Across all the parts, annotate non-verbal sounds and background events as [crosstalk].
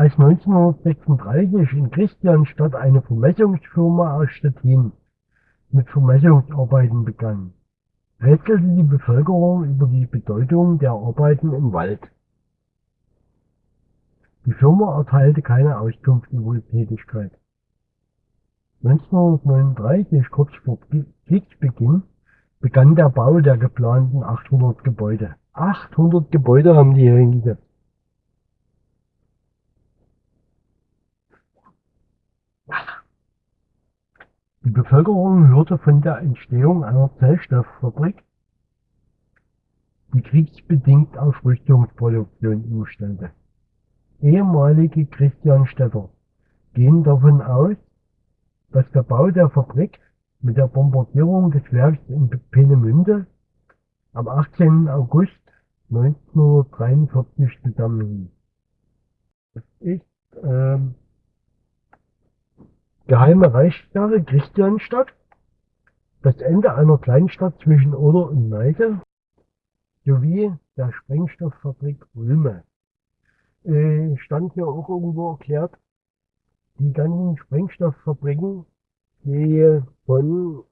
Als 1936 in Christianstadt eine Vermessungsfirma aus Stettin mit Vermessungsarbeiten begann, rätselte die Bevölkerung über die Bedeutung der Arbeiten im Wald. Die Firma erteilte keine Auskunft über die Tätigkeit. 1939, kurz vor Kriegsbeginn, begann der Bau der geplanten 800 Gebäude. 800 Gebäude haben die hier hingesetzt. Die Bevölkerung hörte von der Entstehung einer Zellstofffabrik, die kriegsbedingt auf Rüstungsproduktion umstellte. Ehemalige Christianstädter gehen davon aus, dass der Bau der Fabrik mit der Bombardierung des Werks in Peenemünde am 18. August 1943 zusammenhing. Das ist ähm, Geheime Reichssperre Christianstadt, das Ende einer Kleinstadt zwischen Oder und Neige sowie der Sprengstofffabrik Röme. Äh, stand hier auch irgendwo erklärt, die ganzen Sprengstofffabriken, die von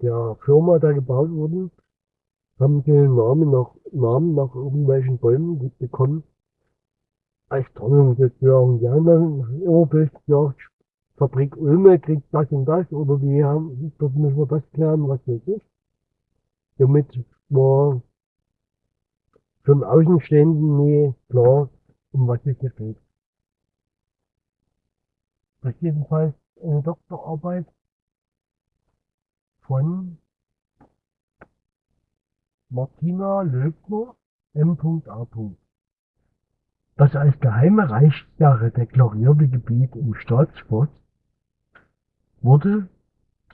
der Firma da gebaut wurden, haben den Namen nach, Namen nach irgendwelchen Bäumen bekommen. Als Tarnung sozusagen. Die haben dann immer bloß gesagt, Fabrik Ulme kriegt das und das, oder die haben, dort müssen wir das klären, was weiß ich. Somit war für den Außenstehenden nie klar, um was es hier geht. Das ist jedenfalls eine Doktorarbeit von Martina Löbner, M.A. Das als geheime Reichssache deklarierte Gebiet im Staatsforst wurde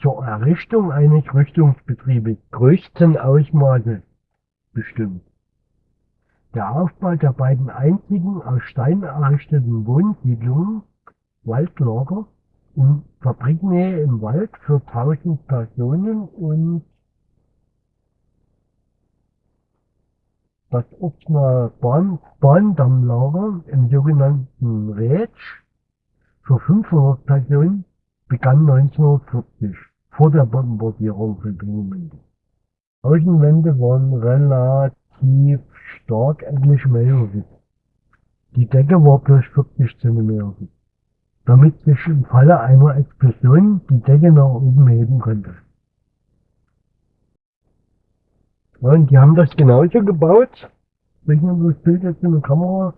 zur Errichtung eines Rüstungsbetriebes größten Ausmaßes bestimmt. Der Aufbau der beiden einzigen aus Stein errichteten Wohnsiedlungen, Waldlager in Fabriknähe im Wald für 1000 Personen und das Ortsnahe Bahn, Bahndammlager im sogenannten Rätsch für 500 Personen begann 1940, vor der Bombardierung von Peenemünde. Außenwände waren relativ stark mehrjährig. Die Decke war bloß 40 cm damit sich im Falle einer Explosion die Decke nach oben heben konnte. Und die haben das genauso gebaut. Man das Bild jetzt in der Kamera,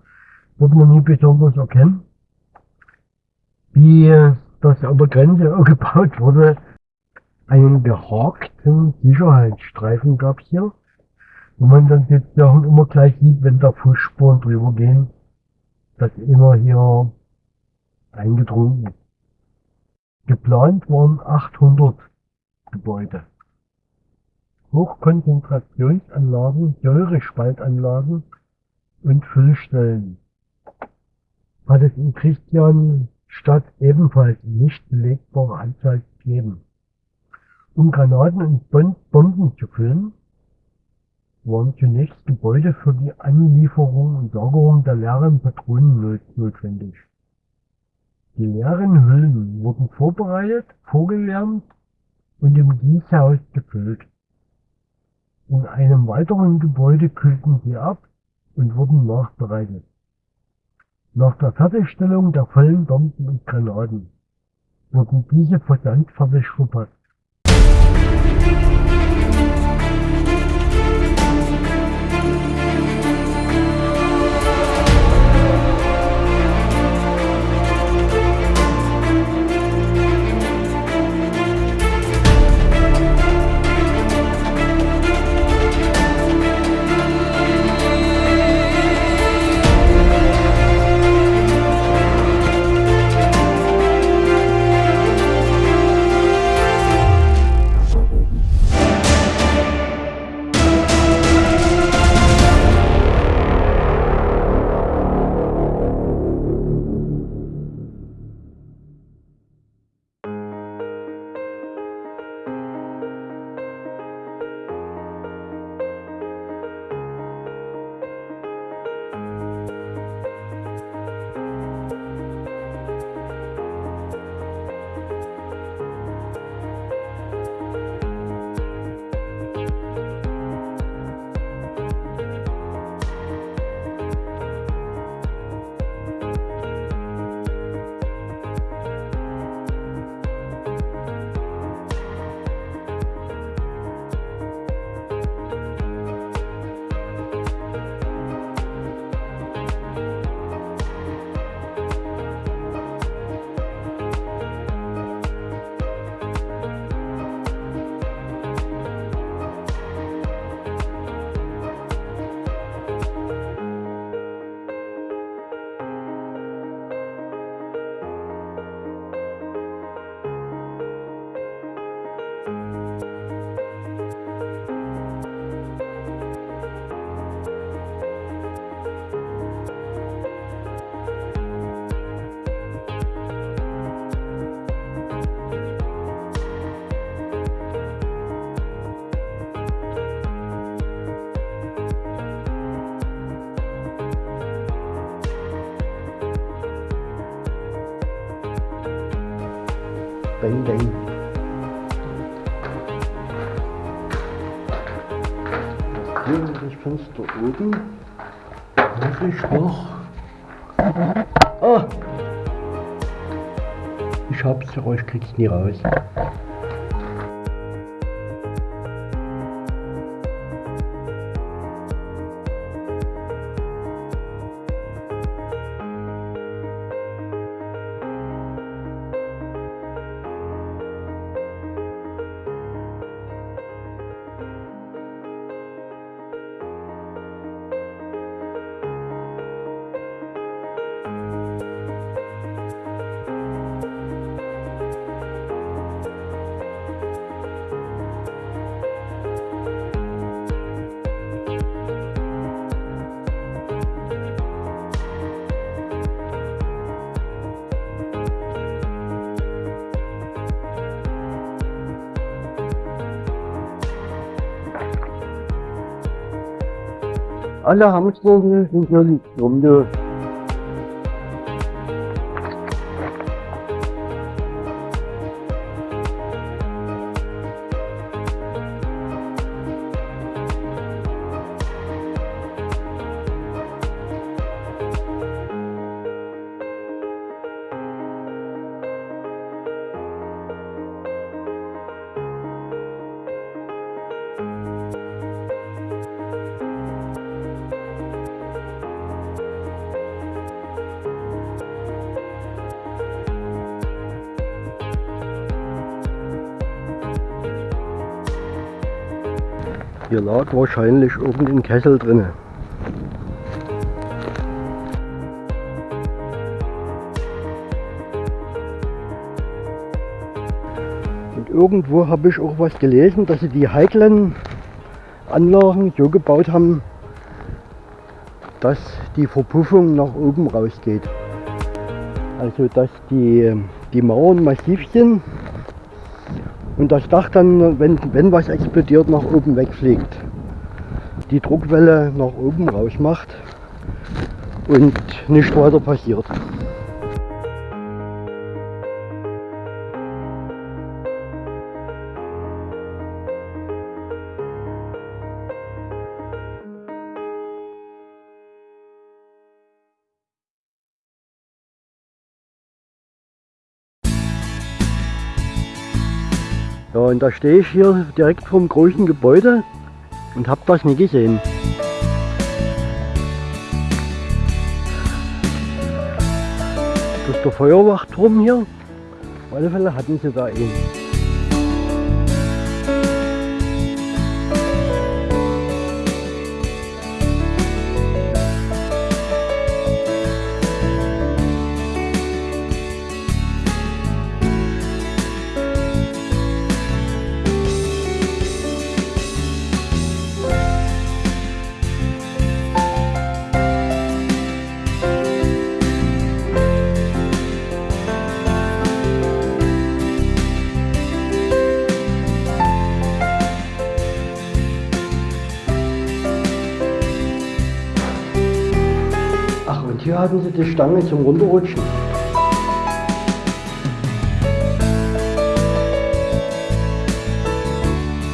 wird man nie besonders erkennen. Wie das an der Grenze [laughs] gebaut wurde, einen gehakten Sicherheitsstreifen gab hier, wo man dann jetzt immer gleich sieht, wenn da Fußspuren drüber gehen, dass immer hier eingedrungen ist. Geplant waren 800 Gebäude. Hochkonzentrationsanlagen, Säurespaltanlagen und Füllstellen. Hat es in Christian Stadt ebenfalls nicht belegbare Anzahl gegeben. Um Granaten und Bomben zu füllen, waren zunächst Gebäude für die Anlieferung und Lagerung der leeren Patronen notwendig. Die leeren Hüllen wurden vorbereitet, vorgewärmt und im Gießhaus gefüllt. In einem weiteren Gebäude kühlten sie ab und wurden nachbereitet. Nach der Fertigstellung der vollen Bomben und Granaten wurden diese versandfertig verpackt. Bang, bang. Das Fenster oben. Muss ich noch. Ah! Ich hab's, aber ich krieg's nie raus. Alle Hamster lag wahrscheinlich irgendein Kessel drinne. Und irgendwo habe ich auch was gelesen, dass sie die heiklen Anlagen so gebaut haben, dass die Verpuffung nach oben rausgeht. Also dass die, die Mauern massiv sind und das Dach dann, wenn, wenn was explodiert, nach oben wegfliegt. Die Druckwelle nach oben raus macht und nicht weiter passiert. Und da stehe ich hier direkt vom großen Gebäude und habe das nie gesehen. Das ist der Feuerwachturm hier. Auf alle Fälle hatten sie da einen. Die Stange zum Runterrutschen.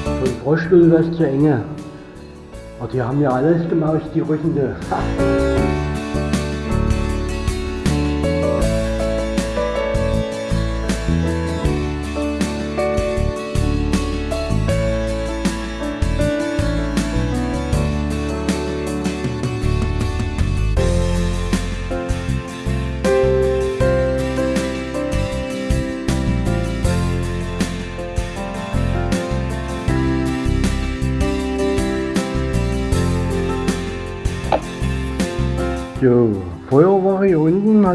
Für den Froschstuhl wäre es zu enge. Aber die haben ja alles gemaust, die Rüssende.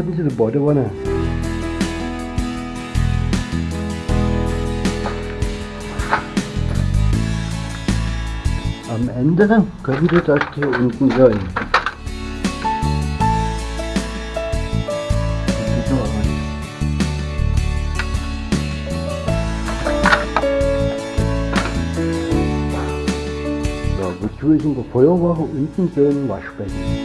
Unten hatten sie die Badewanne. Am Ende könnte das hier unten aus. Ja, wozu ist in der Feuerwache unten so ein Waschbecken?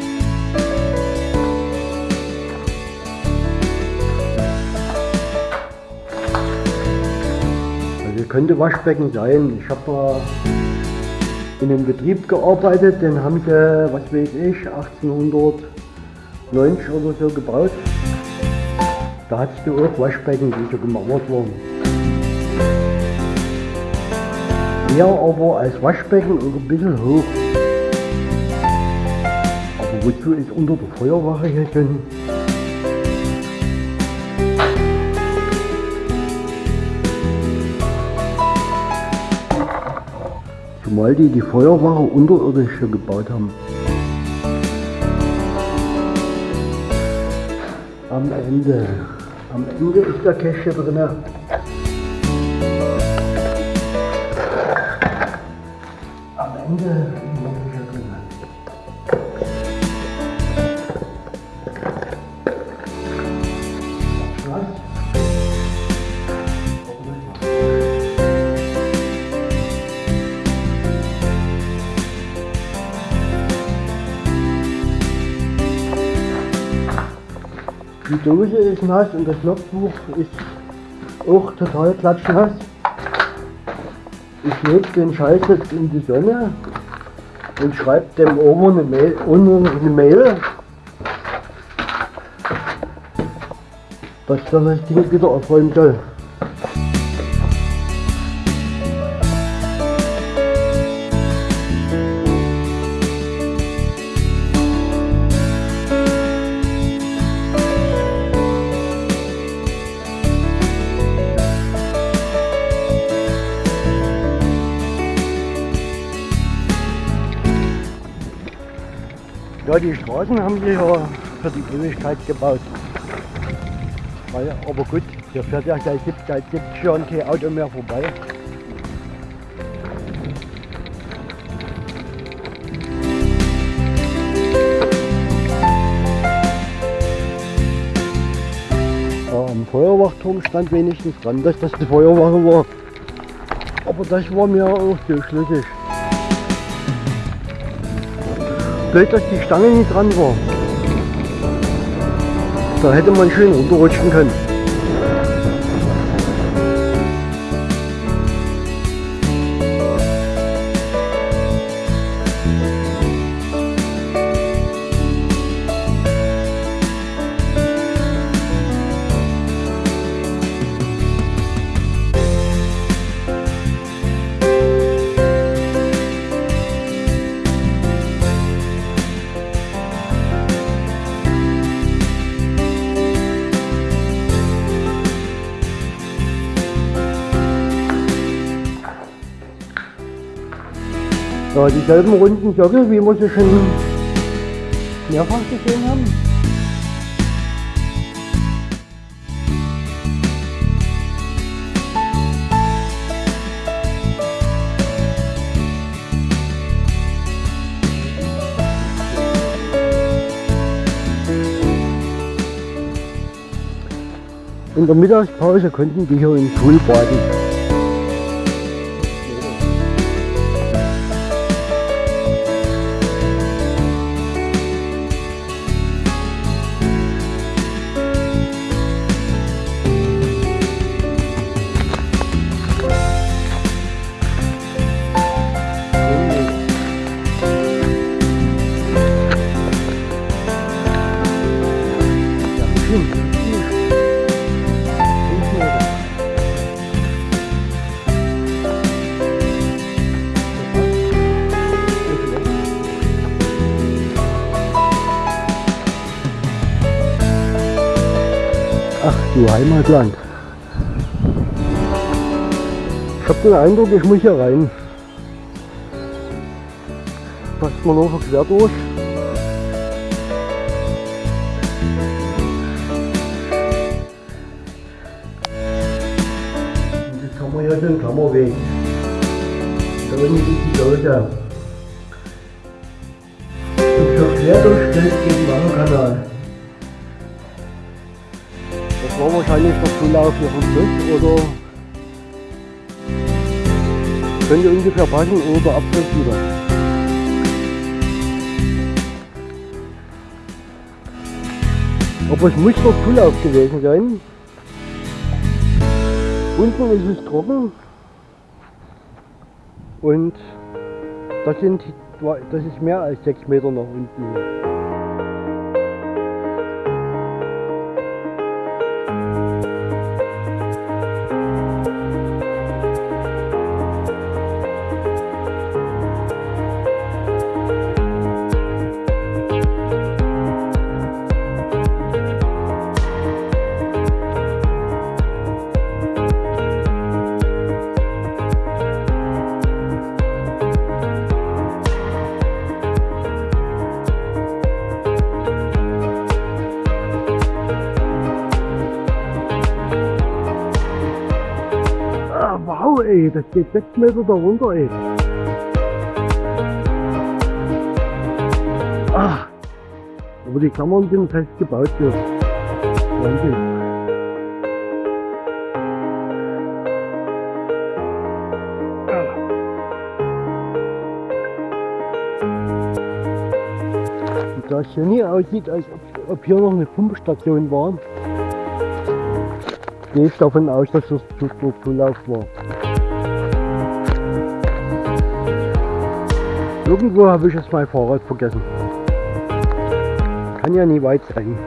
Könnte Waschbecken sein. Ich habe in einem Betrieb gearbeitet, den haben sie, was weiß ich, 1890 oder so gebaut. Da hattest du auch Waschbecken, die so gemauert waren. Mehr aber als Waschbecken und ein bisschen hoch. Aber wozu ist unter der Feuerwache hier schon Zumal die die Feuerwache unterirdisch gebaut haben. Am Ende, am Ende ist der Cache drin. Am Ende Die Dose ist nass und das Logbuch ist auch total klatschnass. Ich lege den Scheiß jetzt in die Sonne und schreibe dem Omo eine Mail, eine Mail, dass das Ding wieder aufräumen soll. Straßen haben sie ja für die Ewigkeit gebaut. Weil, aber gut, hier fährt ja seit 70, seit 70 Jahren kein Auto mehr vorbei. Am Feuerwachturm stand wenigstens dran, dass das die Feuerwache war. Aber das war mir auch so schlüssig. Blöd, dass die Stange nicht dran war. Da hätte man schön runterrutschen können. Ja, dieselben runden Sockel, wie wir sie schon mehrfach gesehen haben. In der Mittagspause konnten die hier im Pool baden. Du Heimatland. Ich habe den Eindruck, ich muss hier rein. Passt man noch quer durch. Könnte ungefähr passen oder Abfluss wieder. Aber es muss der Zulauf gewesen sein. Unten ist es trocken Und das, sind, das ist mehr als 6 Meter nach unten. Geht 6 Meter da runter, ey. Ah, aber die Klammern sind fest gebaut hier. Wahnsinn. Da es hier nie aussieht, als ob, ob hier noch eine Pumpstation war, gehe ich davon aus, dass das Zulauf war. Irgendwo habe ich jetzt mein Fahrrad vergessen. Kann ja nie weit sein.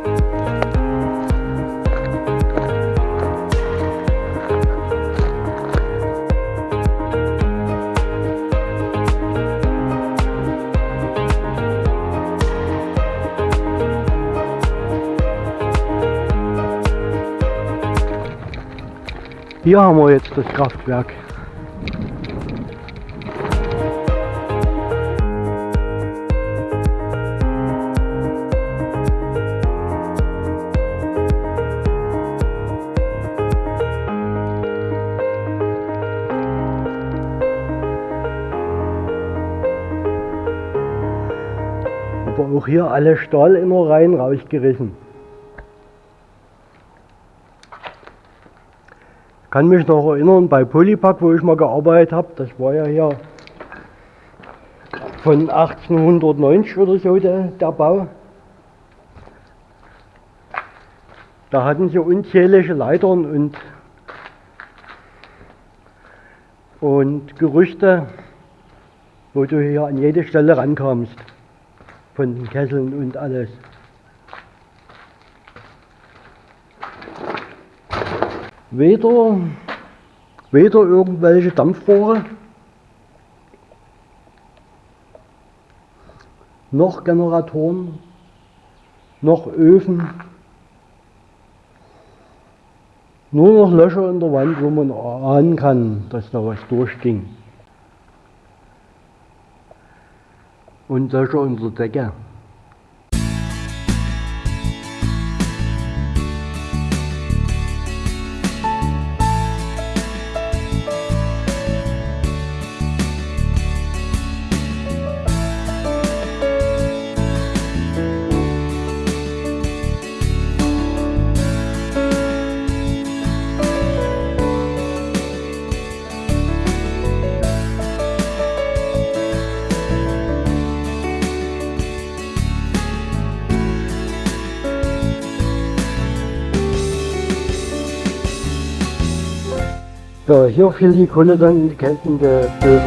Hier haben wir jetzt das Kraftwerk. Aber auch hier alle Stahlinnereien rausgerissen. Ich kann mich noch erinnern, bei Polypack, wo ich mal gearbeitet habe, das war ja hier von 1890 oder so der, der Bau. Da hatten sie unzählige Leitern und, und Gerüchte, wo du hier an jede Stelle rankamst von den Kesseln und alles. Weder, weder irgendwelche Dampfrohre, noch Generatoren, noch Öfen, nur noch Löcher in der Wand, wo man ahnen kann, dass da was durchging. Und Löcher unter Decke. So, hier fiel die Kohle dann in die geltende Böden.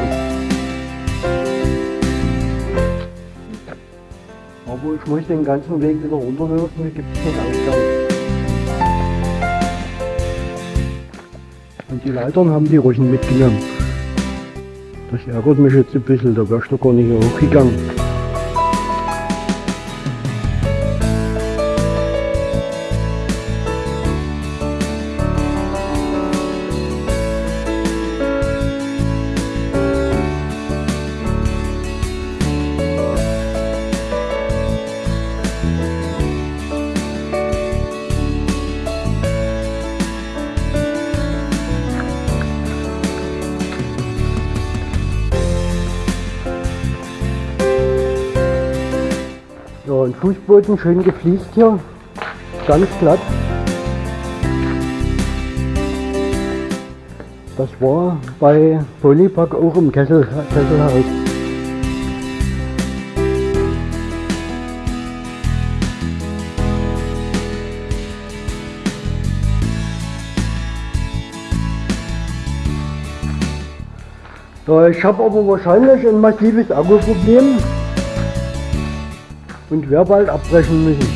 Aber ich muss den ganzen Weg wieder runterlaufen, da gibt es keinen Ausgang. Und die Leitern haben die Russen mitgenommen. Das ärgert mich jetzt ein bisschen, da wärst du gar nicht hochgegangen. Fußboden schön gefliest hier, ganz glatt. Das war bei Polypack auch im Kessel, Kesselhaus. Ich habe aber wahrscheinlich ein massives Akkuproblem und werde bald abbrechen müssen.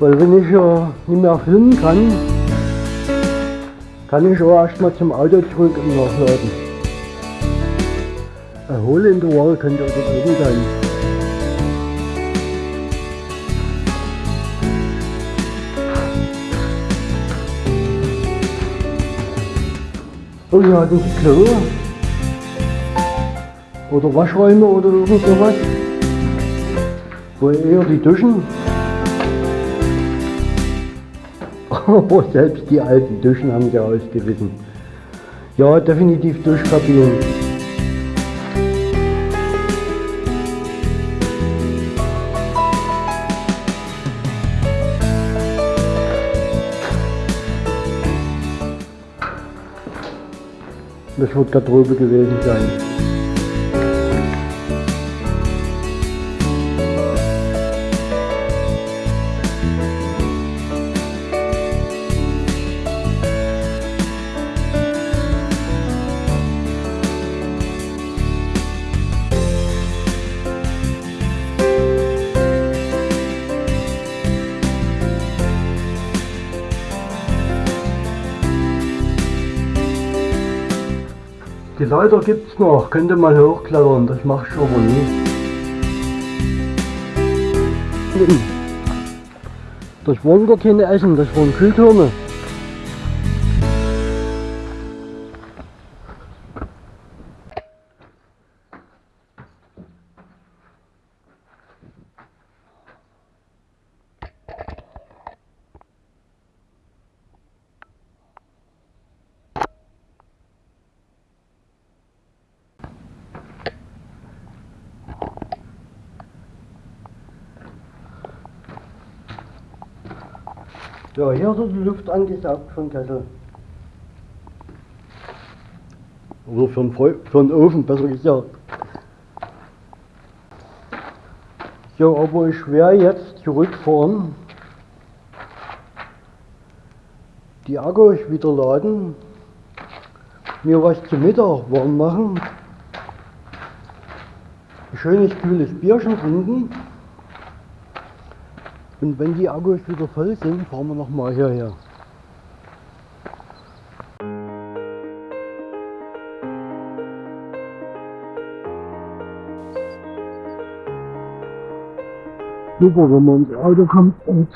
Weil wenn ich ja nicht mehr filmen kann, kann ich auch erstmal zum Auto zurück und nachladen. Erholende Woche könnte also drin sein. Und wir hatten Klo oder Waschräume oder irgend sowas, wo eher die Duschen Aber [laughs] selbst die alten Duschen haben sie ausgewiesen. Ja, definitiv Duschkabinen. Das wird Garderobe gewesen sein. Leiter gibt's noch, könnte man hochklettern, das mache ich aber nie. [clears throat] Das waren gar keine Essen, das waren Kühltürme. Ja, hier wird die Luft angesaugt vom Kessel. Oder für einen, Feu für einen Ofen, besser gesagt. Ja, aber ich werde jetzt zurückfahren, die Akkus wieder laden, mir was zum Mittag warm machen, ein schönes kühles Bierchen trinken. Und wenn die Akkus wieder voll sind, fahren wir nochmal hierher. Super, wenn man ins Auto kommt und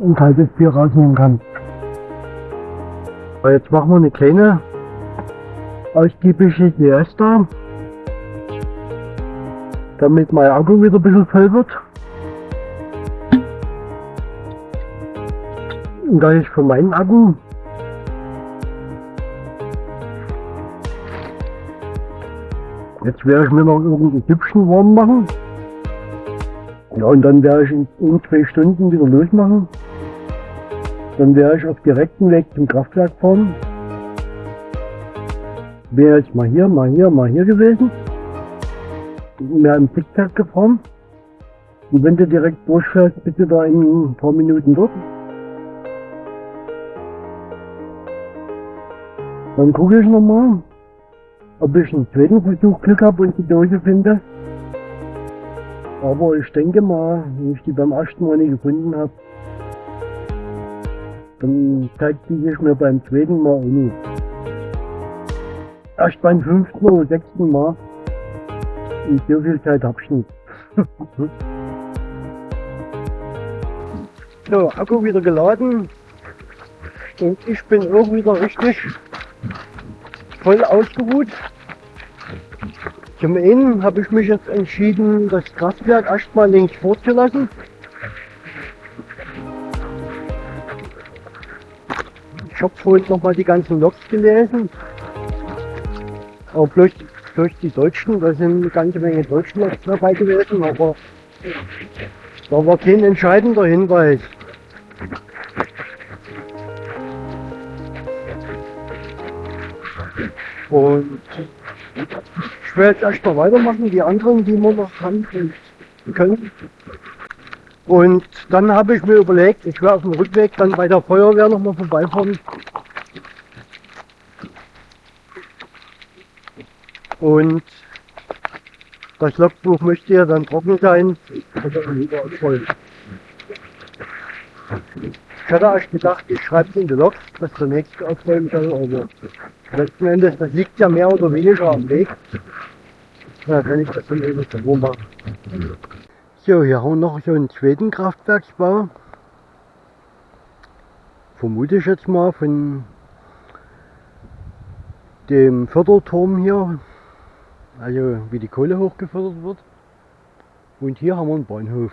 ein kaltes Bier rausnehmen kann. Aber jetzt machen wir eine kleine ausgiebige Siesta, damit mein Akku wieder ein bisschen voll wird. Und da ich für meinen Akku Jetzt werde ich mir noch irgendein Süppchen warm machen. Ja, und dann werde ich in, in zwei Stunden wieder losmachen. Dann werde ich auf direktem Weg zum Kraftwerk fahren. Wäre jetzt mal hier, mal hier, mal hier gewesen. Mehr im Zickzack gefahren. Und wenn du direkt durchfährst, bitte da in ein paar Minuten dort. Dann gucke ich nochmal, ob ich einen zweiten Versuch Glück habe und die Dose finde. Aber ich denke mal, wenn ich die beim ersten Mal nicht gefunden habe, dann zeigt die sich mir beim zweiten Mal auch nicht. Erst beim fünften oder sechsten Mal. Und so viel Zeit hab ich nicht. [laughs] so, Akku wieder geladen. Und ich bin auch wieder richtig voll ausgeruht. Zum einen habe ich mich jetzt entschieden, das Kraftwerk erstmal links vorzulassen. Ich habe vorhin nochmal die ganzen Loks gelesen. Aber bloß, bloß die Deutschen, da sind eine ganze Menge Deutschen dabei gewesen, aber da war kein entscheidender Hinweis. Und ich werde jetzt erstmal weitermachen, die anderen, die wir noch haben können. Und dann habe ich mir überlegt, ich werde auf dem Rückweg dann bei der Feuerwehr nochmal vorbeifahren. Und das Logbuch möchte ja dann trocken sein. voll. Ich hatte erst gedacht, ich schreibe es in die Log, dass der nächste aufräumen soll, aber letzten Endes, das liegt ja mehr oder weniger am Weg. Da kann ich das dann eben so machen. So, hier haben wir noch so einen zweiten Kraftwerksbau. Vermute ich jetzt mal von dem Förderturm hier, also wie die Kohle hochgefördert wird. Und hier haben wir einen Bahnhof.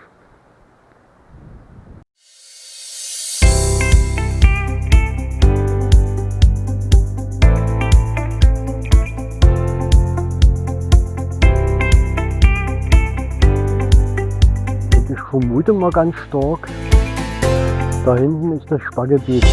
Vermute mal ganz stark, da hinten ist das Spargebiet.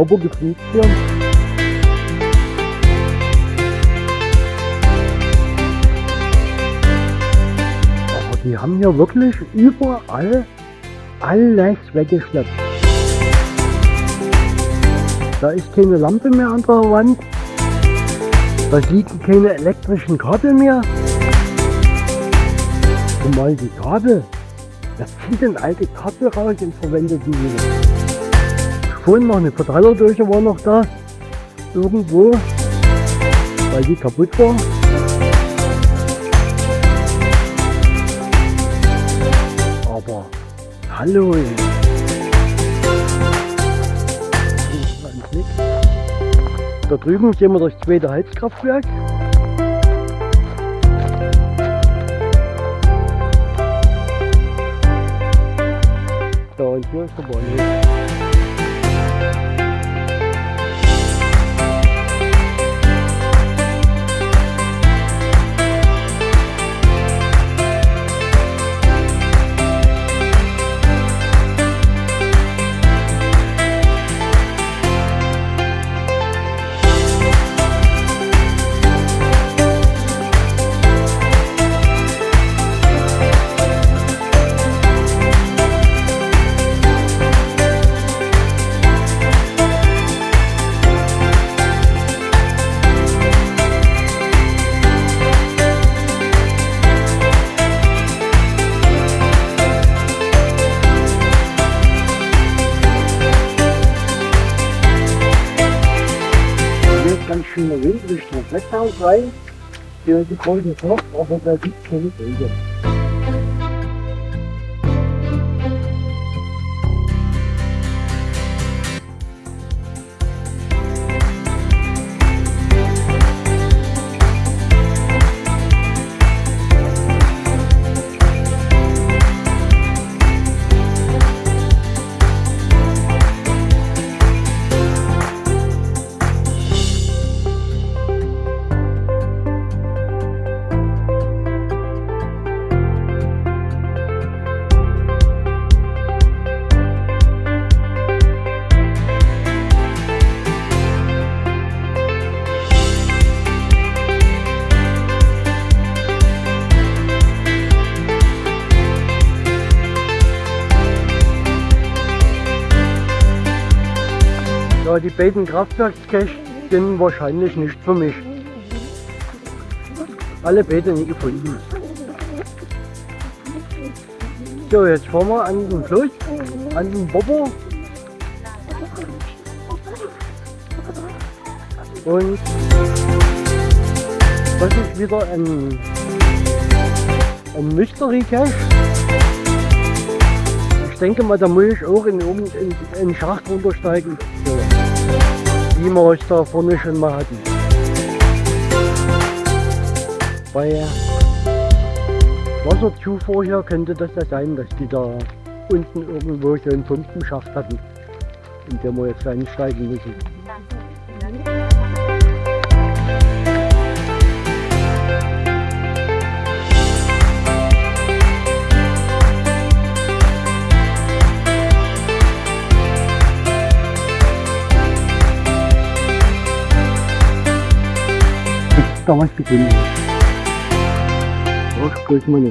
Sauber gepflegt hier. Aber die haben hier wirklich überall alles weggeschleppt. Da ist keine Lampe mehr an der Wand. Da liegen keine elektrischen Kabel mehr. Zumal die Kabel, da zieht denn alte Kabel raus und verwendet die wieder. Vorhin noch eine Verteilerdurche war noch da. Irgendwo. Weil die kaputt war. Aber hallo. Da drüben sehen wir das zweite Heizkraftwerk. Da und hier ist der Bahnhof. Richtung Blätthaus rein. Hier ist die große Flucht, aber da gibt es keine Wege. Ja, die beiden Kraftwerkscaches sind wahrscheinlich nicht für mich. Alle beide nie gefunden. So, jetzt fahren wir an den Fluss, an den Bobo. Und das ist wieder ein, ein Mystery Cache. Ich denke mal, da muss ich auch in, in, in den Schacht runtersteigen. Wie wir es da vorne schon mal hatten. Bei Wasserzufuhr hier könnte das ja sein, dass die da unten irgendwo so einen Pumpenschacht hatten, in dem wir jetzt einsteigen müssen. Ist da was gefunden? Brauchst bloß mal eine